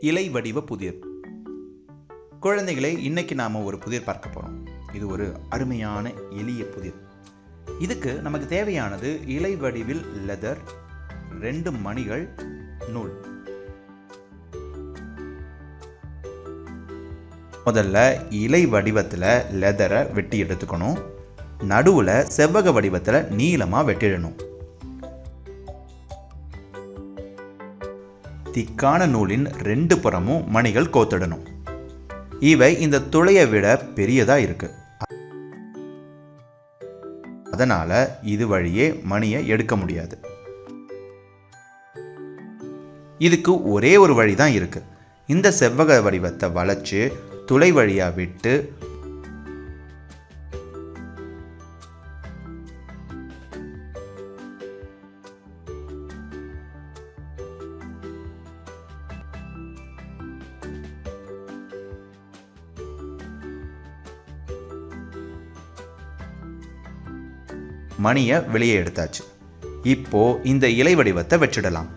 இலை வடிவ புதிர். குழந்தைகளே இன்னைக்கு நாம் ஒரு புதிர் பார்க்க போகிறோம் இது ஒரு அருமையான எளிய புதிர். இதுக்கு நமக்கு தேவையானது இலை வடிவில் லெதர் ரெண்டு மணிகள் நூல். முதல்ல இலை வடிவத்தில் லெதரை வெட்டி எடுத்துக்கணும். நடுவில் செவ்வக வடிவத்தில் நீளமாக வெட்டிடணும். திக்கான நூலின் ரெண்டு புறமும் மணிகள் கோத்திடணும். இவை இந்த துளையை விட பெரியதா இருக்கு. அதனால இது வழியே மணியை எடுக்க முடியாது. இதுக்கு ஒரே ஒரு வழி தான் இருக்கு. இந்த செவ்வக வடிவத்தை வளைச்சு துளை வழியா விட்டு மணியை வெளியே எடுத்தாச்சு. இப்போ இந்த இலை வடிவத்தை வச்சிடலாம்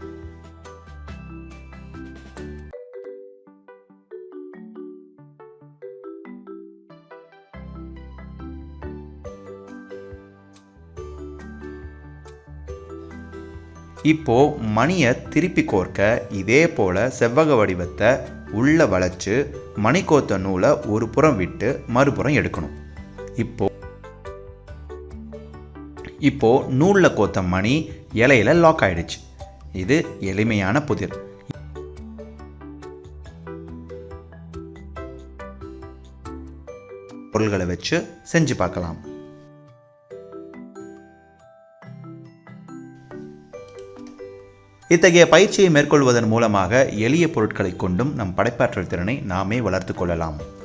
இப்போ மணியை திருப்பி கோர்க்க இதே போல செவ்வக வடிவத்தை உள்ள வளைச்சு மணிக்கோத்த நூலை ஒரு புறம் விட்டு மறுபுறம் எடுக்கணும். இப்போ இப்போது நூலில் கோத்த மணி இலையில லாக் ஆயிடுச்சு. இது எளிமையான புதிர். பொருள்களை வச்சு செஞ்சு பார்க்கலாம். இத்தகைய பயிற்சியை மேற்கொள்வதன் மூலமாக எளிய பொருட்களை கொண்டும் நம் படைப்பாற்றல் திறனை நாமே வளர்த்து கொள்ளலாம்.